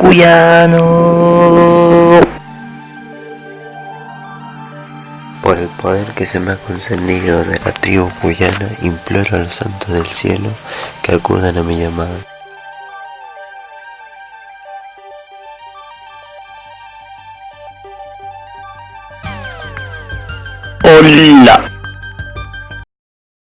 cuyano. Por el poder que se me ha concedido de la tribu cuyana, imploro a los santos del cielo que acudan a mi llamada. Hola.